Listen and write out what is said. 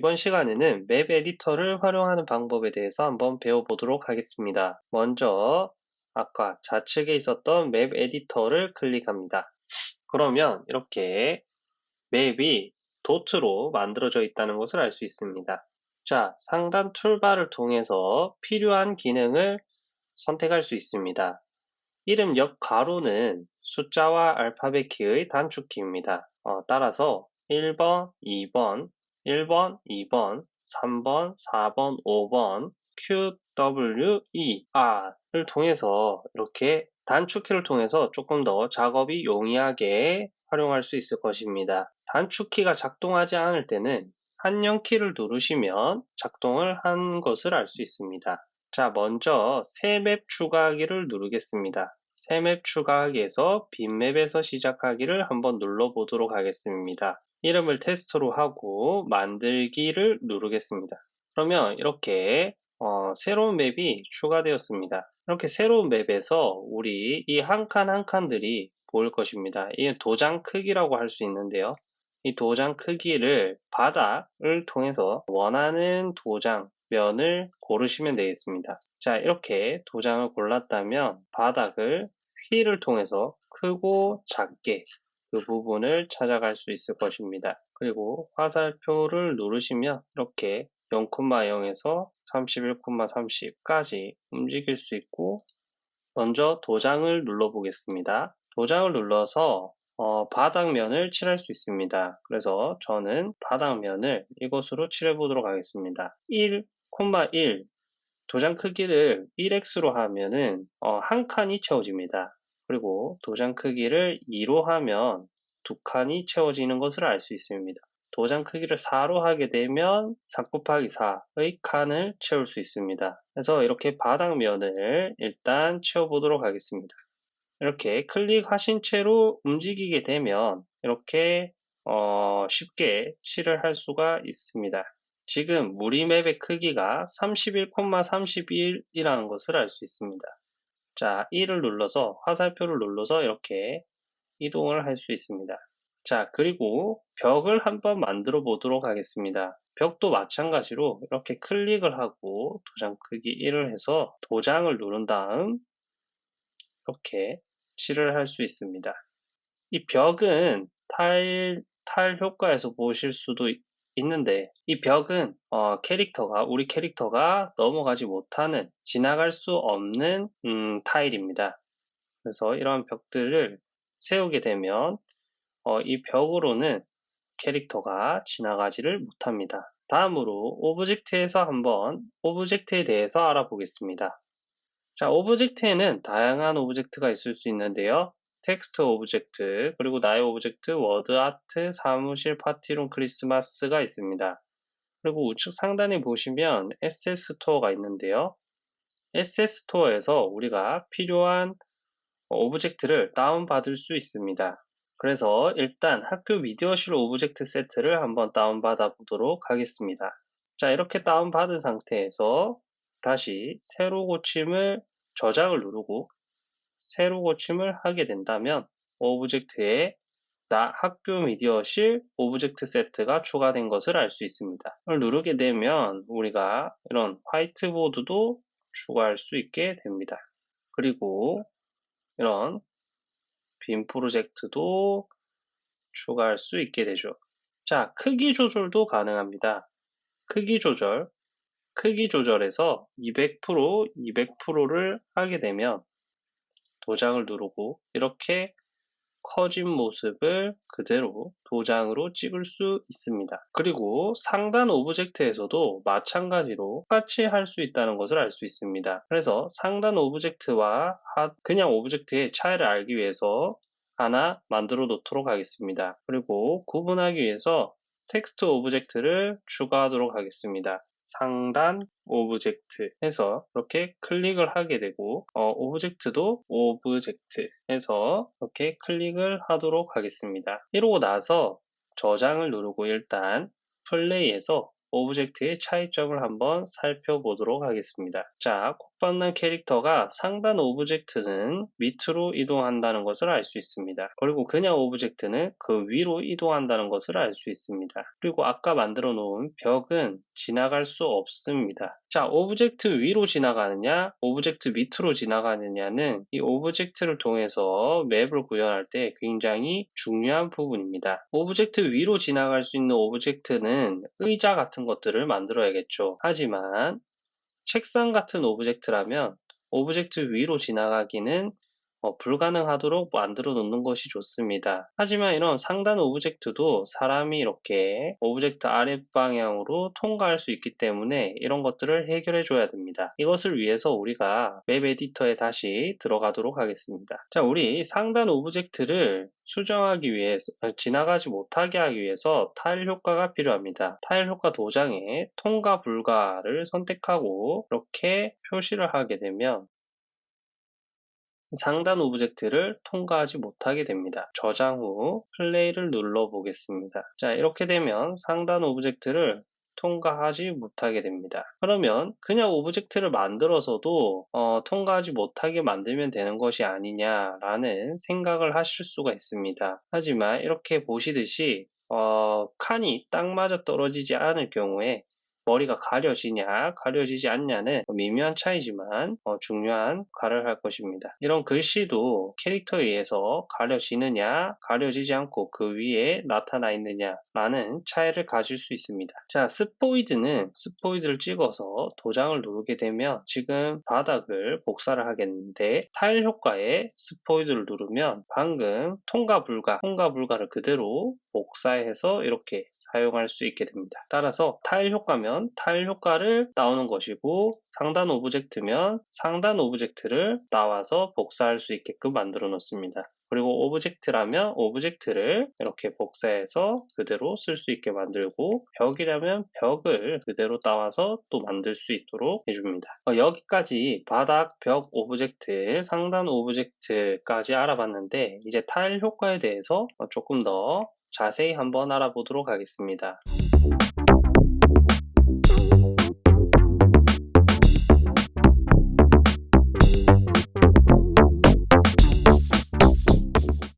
이번 시간에는 map editor를 활용하는 방법에 대해서 한번 배워보도록 하겠습니다. 먼저 아까 좌측에 있었던 map editor를 클릭합니다. 그러면 이렇게 map이 도트로 만들어져 있다는 것을 알 수 있습니다. 자, 상단 toolbar를 통해서 필요한 기능을 선택할 수 있습니다. 이름 옆 괄호는 숫자와 알파벳 키의 단축키입니다. 어, 따라서 1번, 2번, 1번, 2번, 3번, 4번, 5번, Q, W, E, R을 통해서 이렇게 단축키를 통해서 조금 더 작업이 용이하게 활용할 수 있을 것입니다. 단축키가 작동하지 않을 때는 한영키를 누르시면 작동을 한 것을 알 수 있습니다. 자, 먼저 새 맵 추가하기를 누르겠습니다. 새 맵 추가하기에서 빈맵에서 시작하기를 한번 눌러보도록 하겠습니다. 이름을 테스트로 하고 만들기를 누르겠습니다. 그러면 이렇게 어, 새로운 맵이 추가되었습니다. 이렇게 새로운 맵에서 우리 이 한 칸 한 칸들이 보일 것입니다. 이 도장 크기라고 할 수 있는데요. 이 도장 크기를 바닥을 통해서 원하는 도장 면을 고르시면 되겠습니다. 자 이렇게 도장을 골랐다면 바닥을 휠을 통해서 크고 작게 그 부분을 찾아갈 수 있을 것입니다. 그리고 화살표를 누르시면 이렇게 0,0에서 31,30까지 움직일 수 있고 먼저 도장을 눌러 보겠습니다. 도장을 눌러서 어, 바닥면을 칠할 수 있습니다. 그래서 저는 바닥면을 이것으로 칠해 보도록 하겠습니다. 1,1 도장 크기를 1x로 하면은 어, 한 칸이 채워집니다. 그리고 도장 크기를 2로 하면 두 칸이 채워지는 것을 알 수 있습니다. 도장 크기를 4로 하게 되면 4 곱하기 4의 칸을 채울 수 있습니다. 그래서 이렇게 바닥면을 일단 채워보도록 하겠습니다. 이렇게 클릭하신 채로 움직이게 되면 이렇게 어, 쉽게 칠을 할 수가 있습니다. 지금 무리맵의 크기가 31,31이라는 것을 알 수 있습니다. 자, 1을 눌러서 화살표를 눌러서 이렇게 이동을 할 수 있습니다. 자, 그리고 벽을 한번 만들어 보도록 하겠습니다. 벽도 마찬가지로 이렇게 클릭을 하고 도장 크기 1을 해서 도장을 누른 다음 이렇게 칠을 할 수 있습니다. 이 벽은 타일, 타일 효과에서 보실 수도 있는데 이 벽은 어, 캐릭터가 우리 캐릭터가 넘어가지 못하는 지나갈 수 없는 음, 타일입니다. 그래서 이런 벽들을 세우게 되면 어, 이 벽으로는 캐릭터가 지나가지를 못합니다. 다음으로 object에서 한번 object에 대해서 알아보겠습니다. 자, object에는 다양한 object가 있을 수 있는데요. 텍스트 object, 그리고 나의 object, 워드 아트, 사무실, party room, 크리스마스가 있습니다. 그리고 우측 상단에 보시면 SS 스토어가 있는데요. SS 스토어에서 우리가 필요한 object를 다운받을 수 있습니다. 그래서 일단 학교 미디어실 object 세트를 한번 다운받아 보도록 하겠습니다. 자, 이렇게 다운받은 상태에서 다시 새로 고침을 저장을 누르고 새로 고침을 하게 된다면 object에 나 학교 미디어실 object 세트가 추가된 것을 알 수 있습니다. 이걸 누르게 되면 우리가 이런 화이트보드도 추가할 수 있게 됩니다. 그리고 이런 빔 프로젝트도 추가할 수 있게 되죠. 자, 크기 조절도 가능합니다. 크기 조절, 크기 조절에서 200%, 200%를 하게 되면 도장을 누르고 이렇게 커진 모습을 그대로 도장으로 찍을 수 있습니다. 그리고 상단 object에서도 마찬가지로 똑같이 할 수 있다는 것을 알 수 있습니다. 그래서 상단 object와 그냥 object의 차이를 알기 위해서 하나 만들어 놓도록 하겠습니다. 그리고 구분하기 위해서 텍스트 object를 추가하도록 하겠습니다. 상단 object 해서 이렇게 클릭을 하게 되고 어, object도 object 해서 이렇게 클릭을 하도록 하겠습니다. 이러고 나서 저장을 누르고 일단 플레이에서 object의 차이점을 한번 살펴보도록 하겠습니다. 자, 콧받는 캐릭터가 상단 object는 밑으로 이동한다는 것을 알 수 있습니다. 그리고 그냥 object는 그 위로 이동한다는 것을 알 수 있습니다. 그리고 아까 만들어 놓은 벽은 지나갈 수 없습니다. 자, object 위로 지나가느냐, object 밑으로 지나가느냐는 이 object를 통해서 map을 구현할 때 굉장히 중요한 부분입니다. object 위로 지나갈 수 있는 object는 의자 같은 것들을 만들어야겠죠. 하지만 책상 같은 object라면 object 위로 지나가기는 어, 불가능하도록 만들어 놓는 것이 좋습니다. 하지만 이런 상단 object도 사람이 이렇게 object 아랫방향으로 통과할 수 있기 때문에 이런 것들을 해결해 줘야 됩니다. 이것을 위해서 우리가 map editor에 다시 들어가도록 하겠습니다. 자, 우리 상단 object를 수정하기 위해서, 지나가지 못하게 하기 위해서 타일 효과가 필요합니다. 타일 효과 도장에 통과 불가를 선택하고 이렇게 표시를 하게 되면 상단 object를 통과하지 못하게 됩니다. 저장 후 플레이를 눌러 보겠습니다. 자, 이렇게 되면 상단 object를 통과하지 못하게 됩니다. 그러면 그냥 object를 만들어서도 어, 통과하지 못하게 만들면 되는 것이 아니냐라는 생각을 하실 수가 있습니다. 하지만 이렇게 보시듯이 어, 칸이 딱 맞아 떨어지지 않을 경우에 머리가 가려지냐 가려지지 않냐는 미묘한 차이지만 어, 중요한 역할을 할 것입니다. 이런 글씨도 캐릭터에 의해서 가려지느냐 가려지지 않고 그 위에 나타나 있느냐 라는 차이를 가질 수 있습니다. 자 스포이드는 스포이드를 찍어서 도장을 누르게 되면 지금 바닥을 복사를 하겠는데 타일 효과에 스포이드를 누르면 방금 통과 불가 통과 불가를 그대로 복사해서 이렇게 사용할 수 있게 됩니다. 따라서 타일 효과면 타일 효과를 나오는 것이고 상단 오브젝트면 상단 오브젝트를 나와서 복사할 수 있게끔 만들어 놓습니다. 그리고 오브젝트라면 오브젝트를 이렇게 복사해서 그대로 쓸 수 있게 만들고 벽이라면 벽을 그대로 따와서 또 만들 수 있도록 해줍니다. 어, 여기까지 바닥, 벽 오브젝트, 상단 오브젝트까지 알아봤는데 이제 타일 효과에 대해서 조금 더 자세히 한번 알아보도록 하겠습니다.